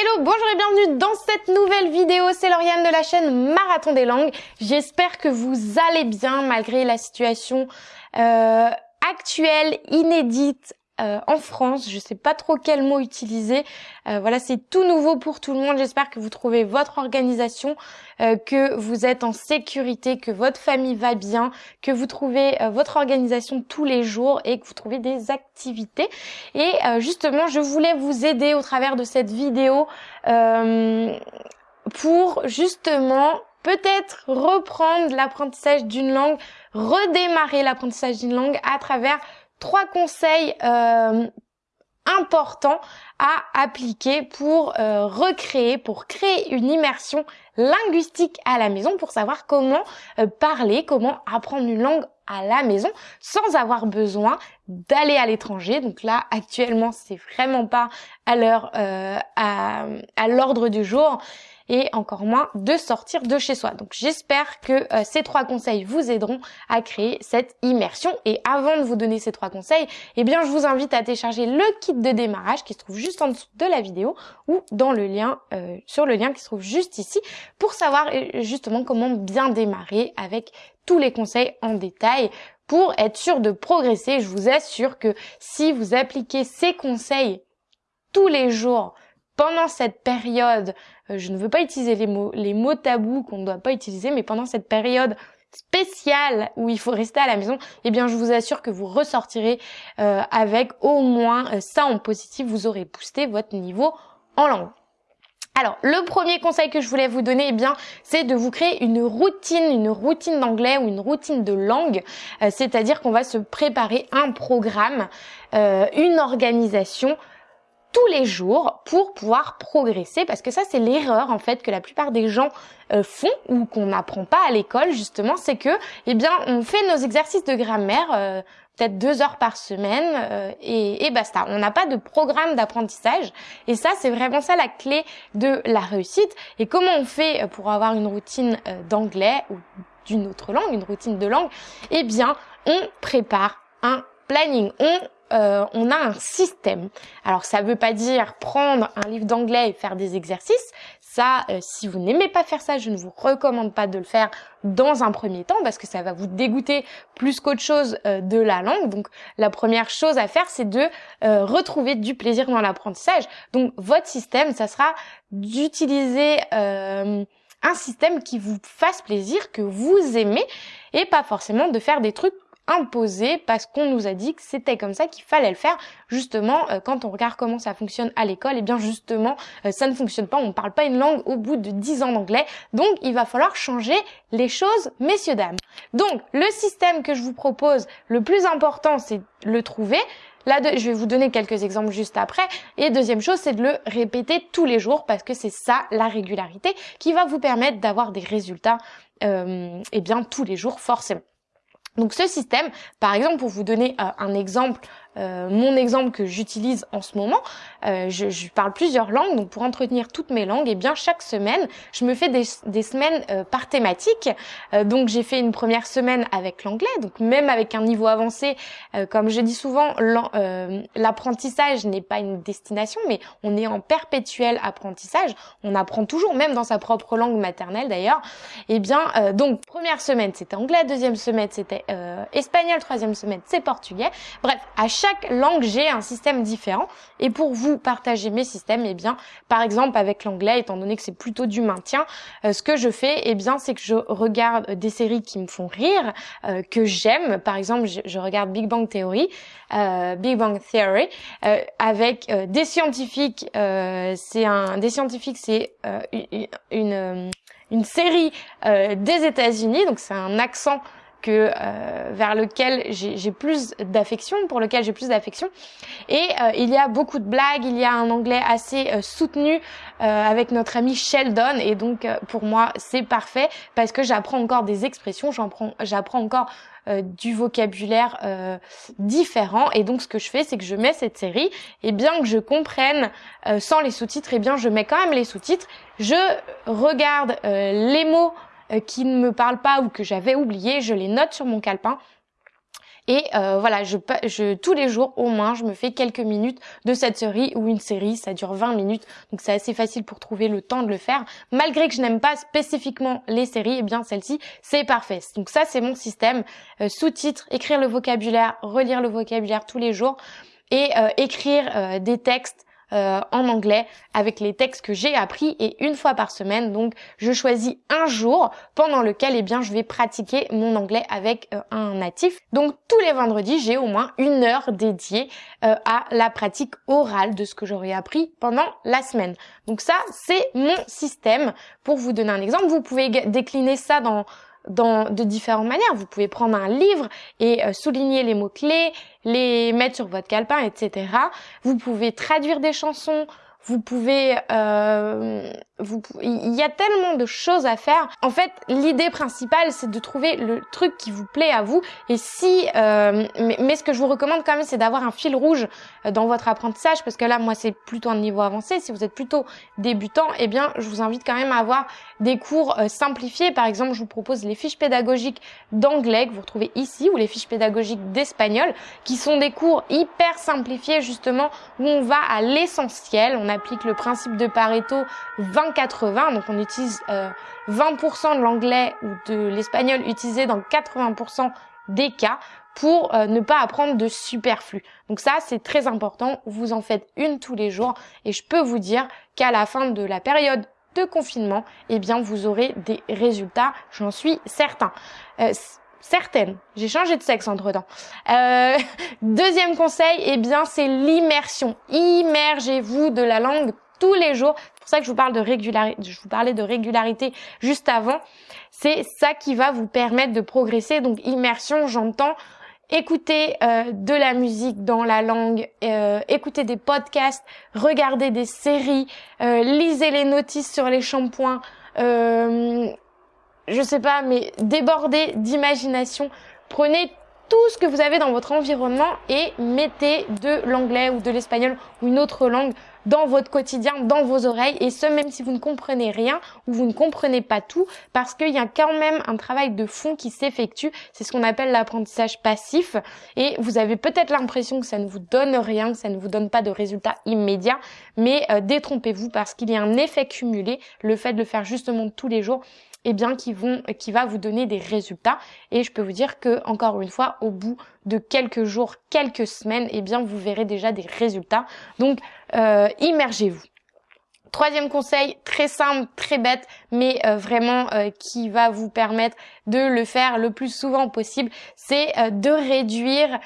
Hello, bonjour et bienvenue dans cette nouvelle vidéo. C'est Lauriane de la chaîne Marathon des langues. J'espère que vous allez bien malgré la situation euh, actuelle, inédite, euh, en France. Je sais pas trop quel mot utiliser. Euh, voilà, c'est tout nouveau pour tout le monde. J'espère que vous trouvez votre organisation, euh, que vous êtes en sécurité, que votre famille va bien, que vous trouvez votre organisation tous les jours et que vous trouvez des activités. Et justement, je voulais vous aider au travers de cette vidéo pour justement peut-être reprendre l'apprentissage d'une langue, redémarrer l'apprentissage d'une langue à travers trois conseils euh, importants à appliquer pour euh, recréer, pour créer une immersion linguistique à la maison, pour savoir comment euh, parler, comment apprendre une langue à la maison sans avoir besoin d'aller à l'étranger. Donc là, actuellement, c'est vraiment pas à l'heure, à, à l'ordre du jour et encore moins de sortir de chez soi. Donc j'espère que euh, ces trois conseils vous aideront à créer cette immersion. Et avant de vous donner ces trois conseils, eh bien je vous invite à télécharger le kit de démarrage qui se trouve juste en dessous de la vidéo ou dans le lien euh, sur le lien qui se trouve juste ici pour savoir euh, justement comment bien démarrer avec tous les conseils en détail pour être sûr de progresser. Je vous assure que si vous appliquez ces conseils tous les jours pendant cette période, euh, je ne veux pas utiliser les mots, les mots tabous qu'on ne doit pas utiliser, mais pendant cette période spéciale où il faut rester à la maison, eh bien je vous assure que vous ressortirez euh, avec au moins euh, ça en positif, vous aurez boosté votre niveau en langue. Alors, le premier conseil que je voulais vous donner, eh bien, c'est de vous créer une routine, une routine d'anglais ou une routine de langue. C'est-à-dire qu'on va se préparer un programme, une organisation tous les jours pour pouvoir progresser parce que ça c'est l'erreur en fait que la plupart des gens euh, font ou qu'on n'apprend pas à l'école justement c'est que eh bien on fait nos exercices de grammaire euh, peut-être deux heures par semaine euh, et, et, basta. On n'a pas de programme d'apprentissage et ça c'est vraiment ça la clé de la réussite. Et comment on fait pour avoir une routine d'anglais ou d'une autre langue une routine de langue? Eh bien on prépare un planning on euh, on a un système. Alors ça veut pas dire prendre un livre d'anglais et faire des exercices. Ça, euh, si vous n'aimez pas faire ça, je ne vous recommande pas de le faire dans un premier temps parce que ça va vous dégoûter plus qu'autre chose euh, de la langue. Donc la première chose à faire, c'est de retrouver du plaisir dans l'apprentissage. Donc votre système, ça sera d'utiliser un système qui vous fasse plaisir, que vous aimez, et pas forcément de faire des trucs imposé parce qu'on nous a dit que c'était comme ça qu'il fallait le faire. Justement, euh, quand on regarde comment ça fonctionne à l'école, et eh bien justement, euh, ça ne fonctionne pas. On ne parle pas une langue au bout de 10 ans d'anglais. Donc, il va falloir changer les choses, messieurs, dames. Donc, le système que je vous propose, le plus important, c'est le trouver. Là, je vais vous donner quelques exemples juste après. Et deuxième chose, c'est de le répéter tous les jours parce que c'est ça la régularité qui va vous permettre d'avoir des résultats, euh, eh bien tous les jours forcément. Donc ce système, par exemple, pour vous donner euh, un exemple euh, mon exemple que j'utilise en ce moment, euh, je, je, parle plusieurs langues, donc pour entretenir toutes mes langues, et eh bien chaque semaine, je me fais des, des semaines euh, par thématique. donc j'ai fait une première semaine avec l'anglais, donc même avec un niveau avancé, comme je dis souvent, l'apprentissage n'est pas une destination, mais on est en perpétuel apprentissage. On apprend toujours, même dans sa propre langue maternelle d'ailleurs. Et eh bien donc première semaine c'était anglais, deuxième semaine c'était espagnol, troisième semaine c'est portugais. Bref, à chaque langue, j'ai un système différent. Et pour vous partager mes systèmes, eh bien, par exemple avec l'anglais, étant donné que c'est plutôt du maintien, euh, ce que je fais, eh bien, c'est que je regarde des séries qui me font rire, euh, que j'aime. Par exemple, je, regarde Big Bang Theory, euh, Big Bang Theory, avec des scientifiques. c'est un des scientifiques, c'est une, une série des États-Unis, donc c'est un accent que euh, vers lequel j'ai plus d'affection, pour lequel j'ai plus d'affection. Et euh, il y a beaucoup de blagues, il y a un anglais assez euh, soutenu avec notre ami Sheldon, et donc pour moi c'est parfait parce que j'apprends encore des expressions, j'apprends encore du vocabulaire différent. Et donc ce que je fais c'est que je mets cette série. Et bien que je comprenne sans les sous-titres et bien je mets quand même les sous-titres. Je regarde les mots euh, qui ne me parlent pas ou que j'avais oublié, je les note sur mon calepin Et euh, voilà, je, je, tous les jours au moins, je me fais quelques minutes de cette série ou une série, ça dure 20 minutes, donc c'est assez facile pour trouver le temps de le faire. Malgré que je n'aime pas spécifiquement les séries, eh bien celle-ci, c'est parfait. Donc ça, c'est mon système. Euh, sous-titres, écrire le vocabulaire, relire le vocabulaire tous les jours et euh, écrire des textes euh, en anglais avec les textes que j'ai appris et une fois par semaine. Donc je choisis un jour pendant lequel eh bien je vais pratiquer mon anglais avec euh, un natif. Donc tous les vendredis, j'ai au moins une heure dédiée euh, à la pratique orale de ce que j'aurais appris pendant la semaine. Donc ça, c'est mon système. Pour vous donner un exemple, vous pouvez décliner ça dans dans, de différentes manières. Vous pouvez prendre un livre et euh, souligner les mots-clés, les mettre sur votre calepin, etc. Vous pouvez traduire des chansons, vous pouvez, euh, il y a tellement de choses à faire. En fait, l'idée principale, c'est de trouver le truc qui vous plaît à vous. Et si, euh, mais, ce que je vous recommande quand même, c'est d'avoir un fil rouge euh, dans votre apprentissage, parce que là, moi, c'est plutôt un niveau avancé. Si vous êtes plutôt débutant, eh bien, je vous invite quand même à avoir des cours euh, simplifiés. Par exemple, je vous propose les fiches pédagogiques d'anglais que vous retrouvez ici, ou les fiches pédagogiques d'espagnol, qui sont des cours hyper simplifiés justement où on va à l'essentiel. On applique le principe de Pareto 20-80, donc on utilise 20% euh, de l'anglais ou de l'espagnol utilisé dans 80% des cas pour euh, ne pas apprendre de superflu. Donc ça, c'est très important. Vous en faites une tous les jours et je peux vous dire qu'à la fin de la période de confinement, eh bien, vous aurez des résultats, j'en suis certain. Euh, certaine. J'ai changé de sexe entre temps. Euh, deuxième conseil, eh bien, c'est l'immersion. Immergez-vous de la langue tous les jours. C'est pour ça que je vous parle de régularité. Je vous parlais de régularité juste avant. C'est ça qui va vous permettre de progresser. Donc, immersion, j'entends écouter euh, de la musique dans la langue, euh, écouter des podcasts, regarder des séries, euh, lisez les notices sur les shampoings, euh, je sais pas, mais débordez d'imagination. Prenez tout ce que vous avez dans votre environnement et mettez de l'anglais ou de l'espagnol ou une autre langue dans votre quotidien, dans vos oreilles, et ce même si vous ne comprenez rien ou vous ne comprenez pas tout, parce qu'il y a quand même un travail de fond qui s'effectue, c'est ce qu'on appelle l'apprentissage passif, et vous avez peut-être l'impression que ça ne vous donne rien, que ça ne vous donne pas de résultats immédiats, mais euh, détrompez-vous parce qu'il y a un effet cumulé, le fait de le faire justement tous les jours, eh bien qui vont qui va vous donner des résultats et je peux vous dire que encore une fois au bout de quelques jours, quelques semaines, eh bien vous verrez déjà des résultats. Donc euh, immergez-vous. Troisième conseil, très simple, très bête, mais euh, vraiment euh, qui va vous permettre de le faire le plus souvent possible, c'est de réduire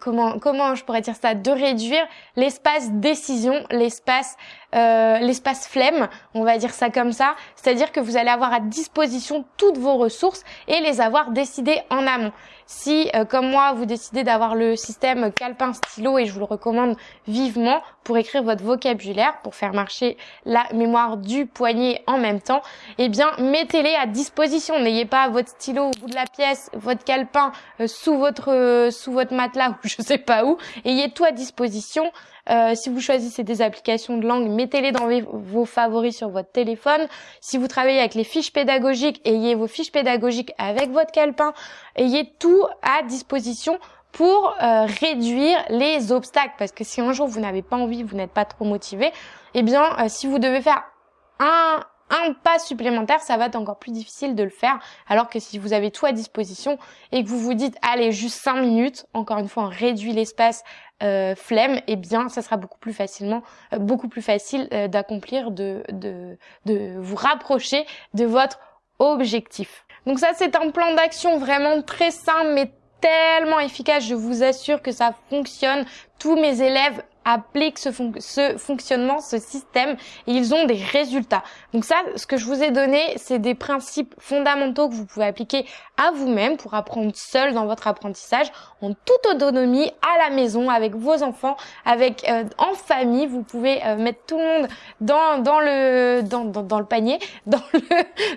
comment comment je pourrais dire ça, de réduire l'espace décision, l'espace l'espace flemme, on va dire ça comme ça, c'est-à-dire que vous allez avoir à disposition toutes vos ressources et les avoir décidées en amont. Si, euh, comme moi, vous décidez d'avoir le système calepin stylo, et je vous le recommande vivement, pour écrire votre vocabulaire, pour faire marcher la mémoire du poignet en même temps, eh bien, mettez-les à disposition. N'ayez pas votre stylo au bout de la pièce, votre calepin euh, sous votre euh, sous votre matelas ou je sais pas où. Ayez tout à disposition. Euh, si vous choisissez des applications de langue, mettez-les dans vos favoris sur votre téléphone. Si vous travaillez avec les fiches pédagogiques, ayez vos fiches pédagogiques avec votre calepin. Ayez tout à disposition pour euh, réduire les obstacles. Parce que si un jour vous n'avez pas envie, vous n'êtes pas trop motivé, eh bien, si vous devez faire un, un pas supplémentaire, ça va être encore plus difficile de le faire. Alors que si vous avez tout à disposition et que vous vous dites, allez, juste 5 minutes, encore une fois, on réduit l'espace euh, flemme, eh bien, ça sera beaucoup plus facilement, euh, beaucoup plus facile euh, d'accomplir, de, de, de vous rapprocher de votre objectif. Donc ça, c'est un plan d'action vraiment très simple, mais tellement efficace. Je vous assure que ça fonctionne. Tous mes élèves appliquent ce, ce, fonctionnement, ce système, et ils ont des résultats. Donc ça, ce que je vous ai donné, c'est des principes fondamentaux que vous pouvez appliquer à vous-même pour apprendre seul dans votre apprentissage, en toute autonomie, à la maison, avec vos enfants, avec euh, en famille. Vous pouvez euh, mettre tout le monde dans, dans le dans, dans, le panier, dans le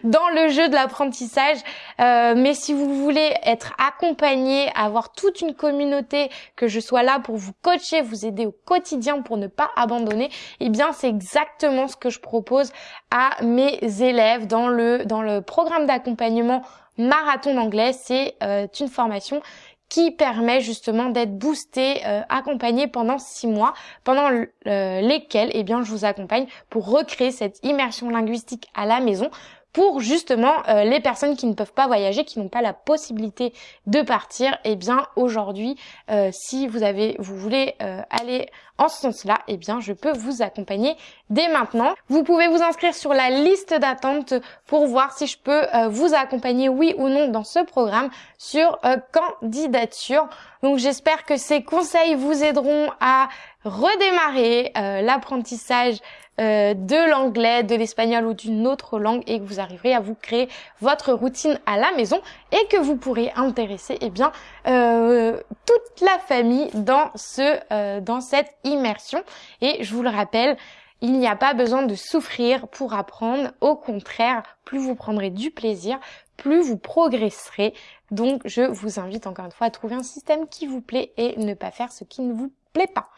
dans le jeu de l'apprentissage. Euh, mais si vous voulez être accompagné, avoir toute une communauté, que je sois là pour vous coacher, vous aider au quotidien pour ne pas abandonner, eh bien c'est exactement ce que je propose à mes élèves dans le dans le programme d'accompagnement marathon d'anglais. C'est euh, une formation qui permet justement d'être boosté, euh, accompagné pendant six mois, pendant lesquels eh bien, je vous accompagne pour recréer cette immersion linguistique à la maison pour justement euh, les personnes qui ne peuvent pas voyager, qui n'ont pas la possibilité de partir, eh bien aujourd'hui, euh, si vous avez, vous voulez euh, aller en ce sens-là, eh bien je peux vous accompagner dès maintenant. Vous pouvez vous inscrire sur la liste d'attente pour voir si je peux vous accompagner oui ou non dans ce programme sur candidature. Donc j'espère que ces conseils vous aideront à redémarrer l'apprentissage euh, de l'anglais, de l'espagnol ou d'une autre langue et que vous arriverez à vous créer votre routine à la maison et que vous pourrez intéresser eh bien euh, toute la famille dans ce euh, dans cette immersion et je vous le rappelle il n'y a pas besoin de souffrir pour apprendre. Au contraire, plus vous prendrez du plaisir, plus vous progresserez. Donc, je vous invite encore une fois à trouver un système qui vous plaît et ne pas faire ce qui ne vous plaît pas.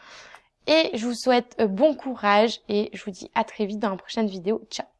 Et je vous souhaite euh, bon courage et je vous dis à très vite dans la prochaine vidéo. Ciao